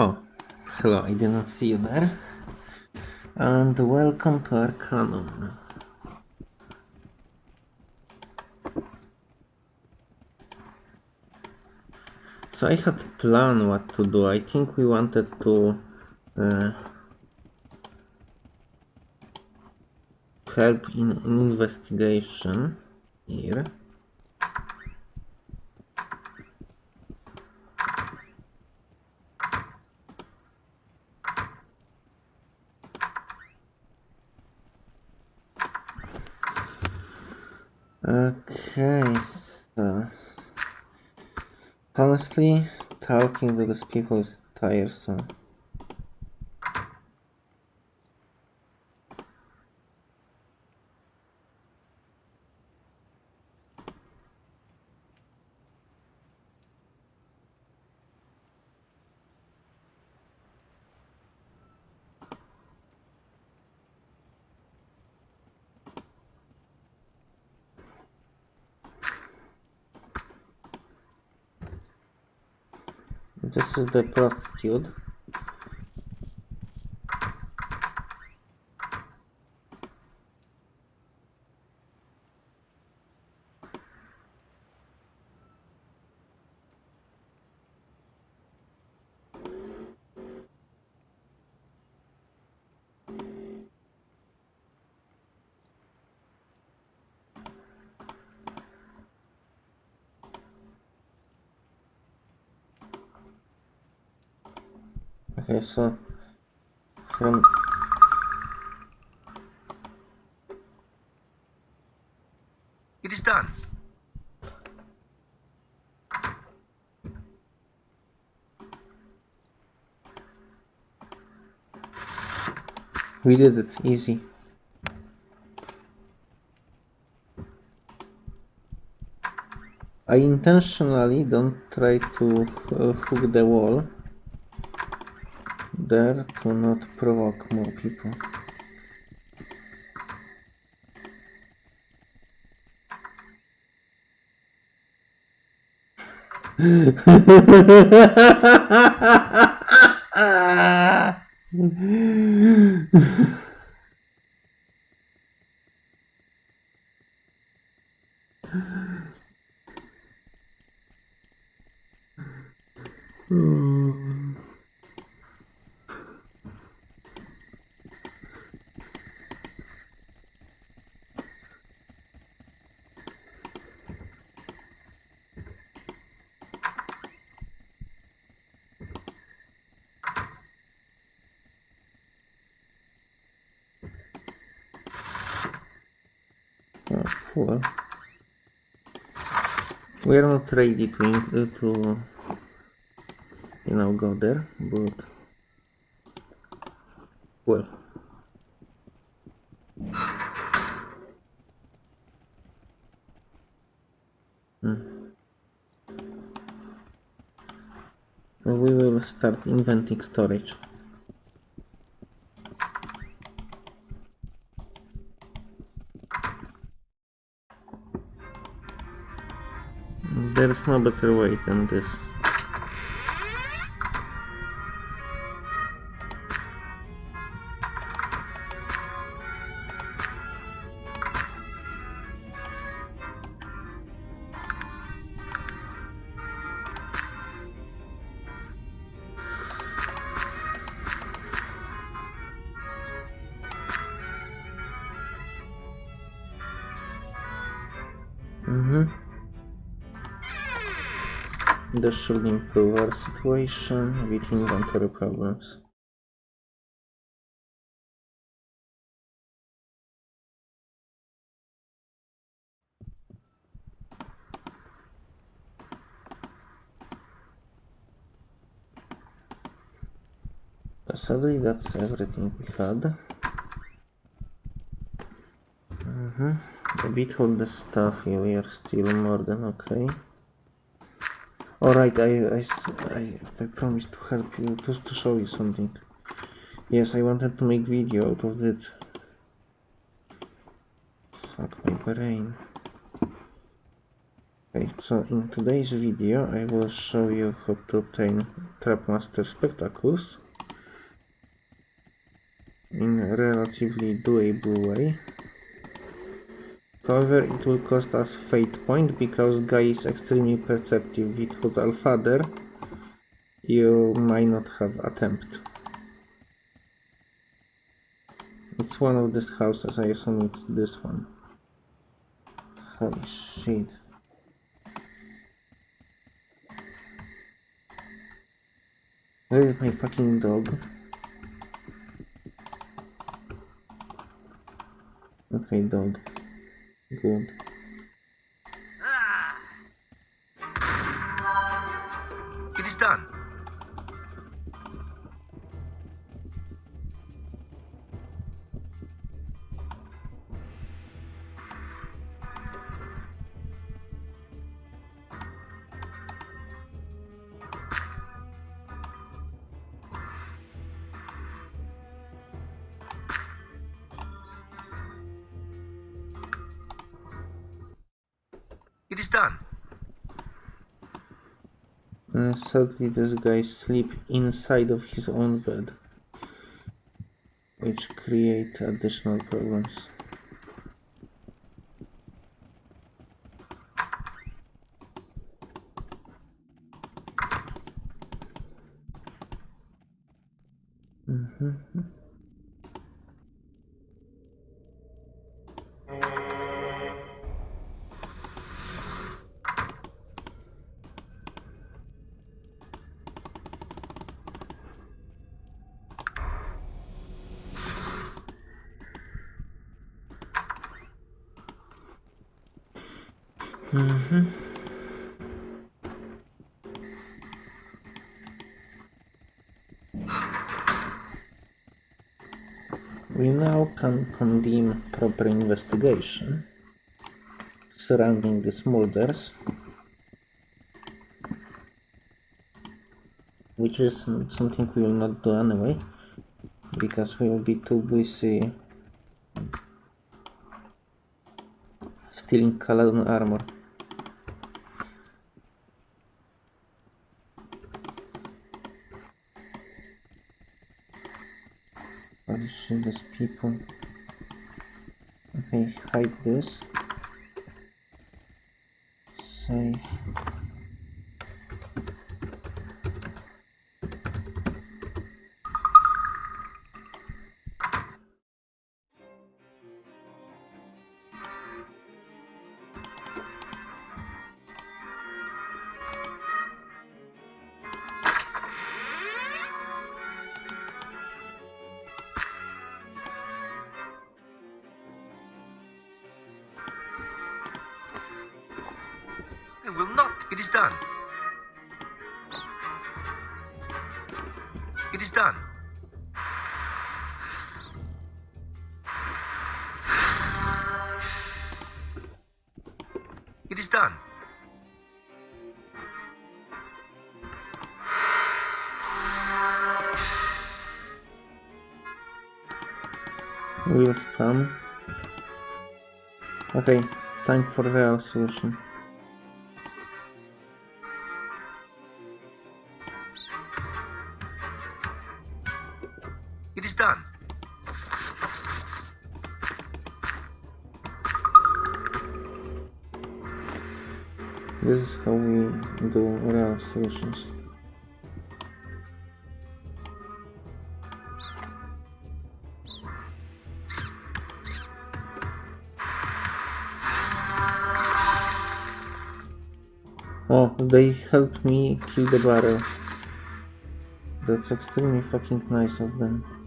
Oh, hello, I did not see you there. And welcome to Arcanum. So I had plan what to do. I think we wanted to uh, help in an investigation here. Okay, so honestly, talking to these people is tiresome. This is the prostitute. Okay, so from It is done. we did it easy. I intentionally don't try to uh, hook the wall there to not provoke more people. Oh. We are not ready to, in- to you know, go there, but well. Hmm. We will start inventing storage. There is no better way than this. This should improve our situation with inventory problems. Sadly, that's everything we had. Mhm. A bit all the stuff here, we are still more than okay. Alright, I, I, I, promised to help you, to, to show you something. Yes, I wanted to make video out of it. Fuck my brain. Okay, so in today's video I will show you how to obtain Trapmaster Spectacles in a relatively doable way. However, it will cost us fate point because guy is extremely perceptive. Without Alfader, you might not have attempt. It's one of these houses, I assume it's this one. Holy shit. Where is my fucking dog? Okay, dog. Good. Done. Uh, sadly, this guy sleep inside of his own bed, which create additional problems. Mm-hmm. We now can condemn proper investigation surrounding these murders, which is something we will not do anyway, because we will be too busy stealing Caladon armor. Holy these people. Okay, hide this. Save. It is done. It is done. It is done. We will spam. Okay, time for real solution. This is how we do real solutions. Oh, they helped me kill the barrel. That's extremely fucking nice of them.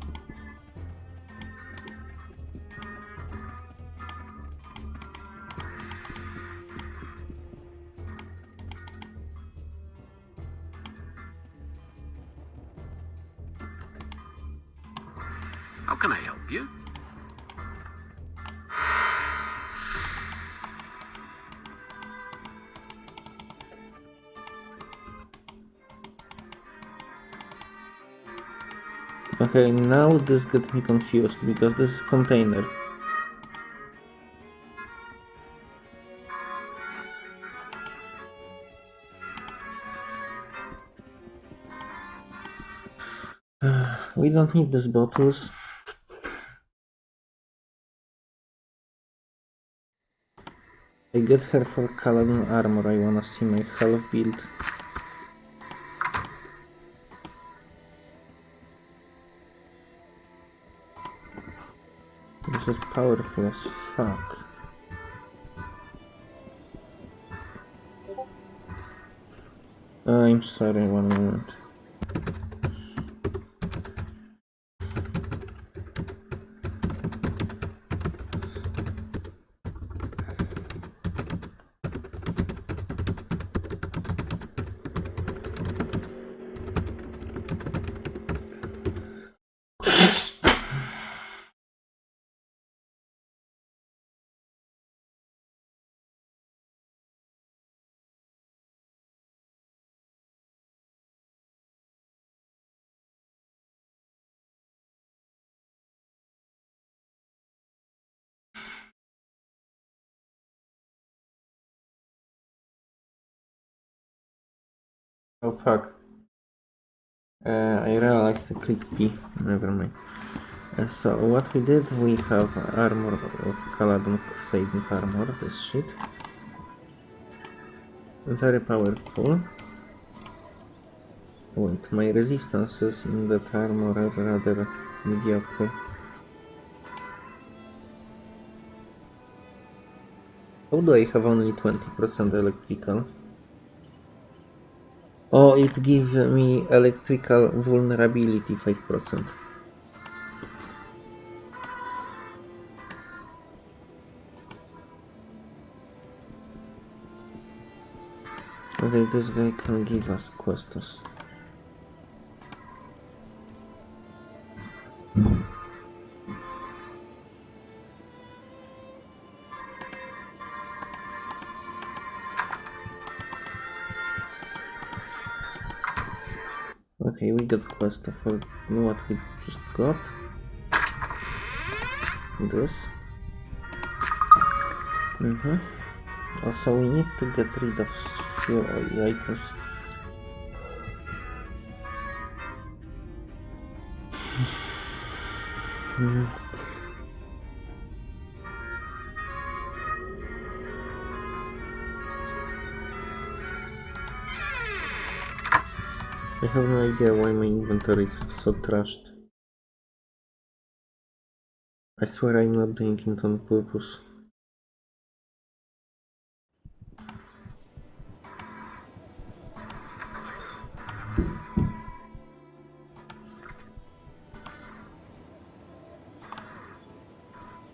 can I help you? Okay, now this gets me confused because this is container. we don't need these bottles. Get her for Caladon armor. I wanna see my health build. This is powerful as fuck. Ah, I'm sorry, one moment. Oh fuck. Uh, I like to click P. Never mind. Uh, so what we did, we have armor of Caladon Crusading armor, this shit. Very powerful. Wait, my resistances in that armor are rather mediocre. Do I have only 20% electrical? Oh, it gives me electrical vulnerability 5%. Okay, this guy can give us quests. Okay, we got quest for what we just got. This. Mm-hmm. Also, we need to get rid of few items. Mm. I have no idea why my inventory is so trashed. I swear I'm not doing it on purpose.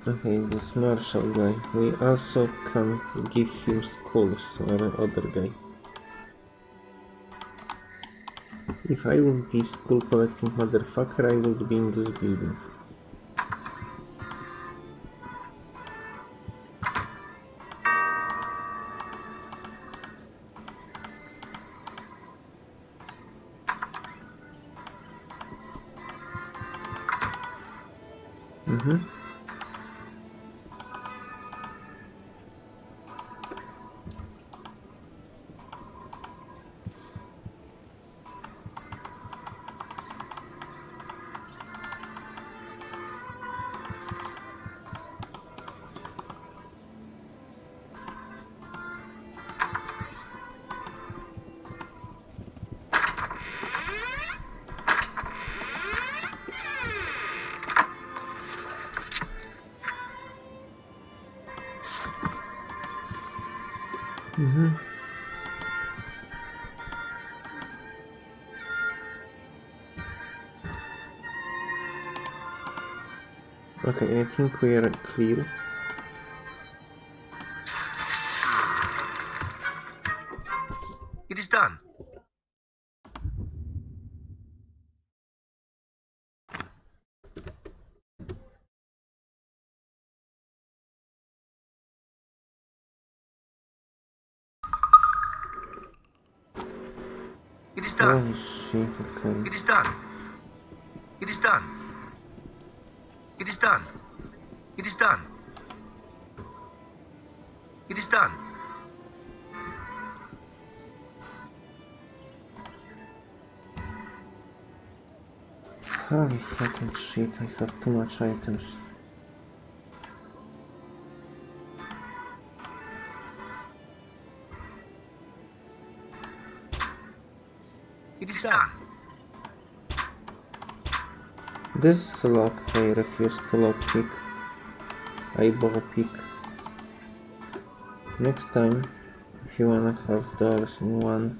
Okay, this marshal guy. We also can give him skulls, or other guy. If I would be skull collecting motherfucker, I would be in this building. Okay, I think we are clear. It is done. It is done. Ah, oh shit, okay. It is done. It is done. It is done. It is done. It is done. Holy fucking shit, I have too much items. It is done. This is a lock, I refuse to lock pick. I ball pick. Next time, if you wanna have doors in one,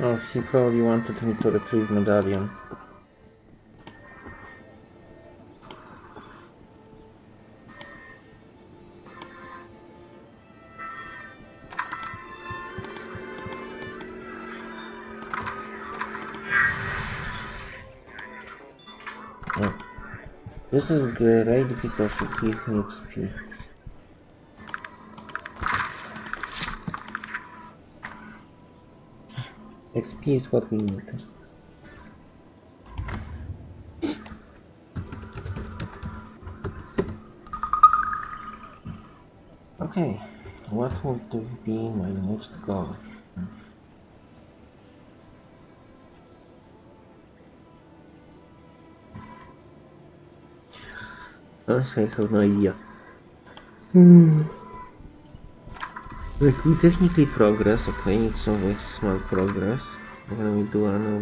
oh, he probably wanted me to retrieve medallion. Oh. This is great because it gives me XP. XP is what we need. Okay, what would be my next goal? Honestly, I have no idea. Hmm. Like, we technically progress, okay, it's always small progress. When we do an